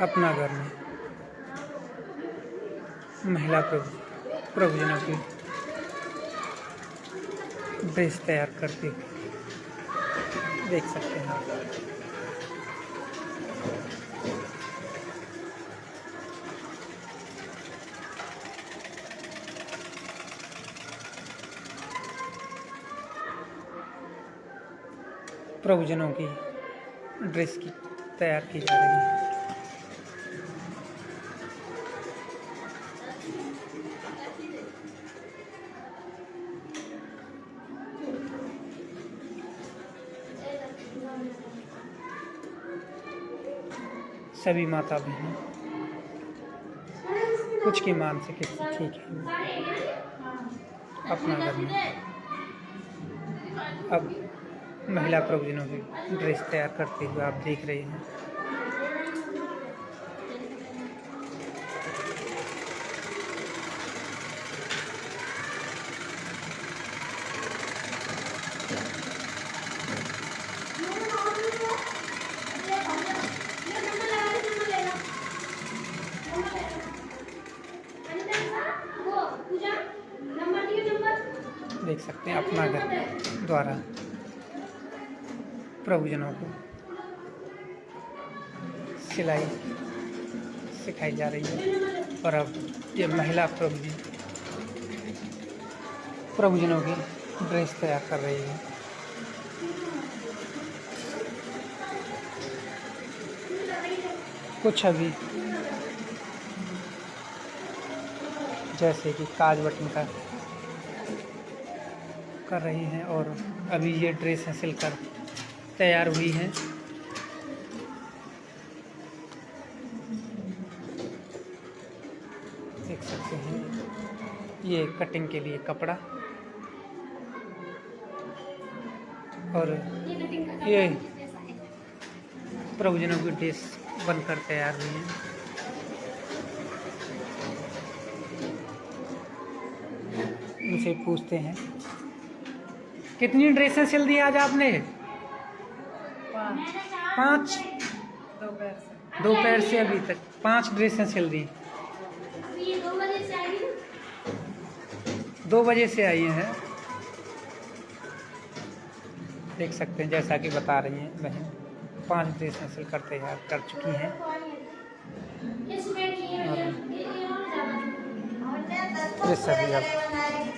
अपना घर में। महिला प्रभु, प्रभुजनों की ड्रेस तैयार करते देख सकते हैं आप। प्रभुजनों की ड्रेस की तैयार की जा रही है। सभी माता बहन कुछ की मान सके ठीक है अपना में। अब महिला प्रवचनों की ड्रेस तैयार करते हुए आप देख रहे हैं। देख सकते हैं अपना घर द्वारा प्रभुजनों को। सिलाई सिखाई जा रही है और अब ये महिला प्रभुजी प्रभुजनों की ड्रेस तैयार कर रही है। कुछ अभी जैसे कि काज बटन का कर रही हैं और अभी ये ड्रेस सिलकर तैयार हुई हैं। देख सकते हैं। ये कटिंग के लिए कपड़ा। और ये प्रभुजनों की ड्रेस बनकर तैयार हुई है। उनसे पूछते हैं। कितनी ड्रेसें सिल दी आज आपने? पाँच। दोपहर से अभी तक। पाँच ड्रेसें सिल दी। दो बजे से आई हैं। देख सकते हैं, जैसा कि बता रही हैं बहन। पाँच ड्रेसें सिल कर तैयार कर चुकी हैं। ये सभी अब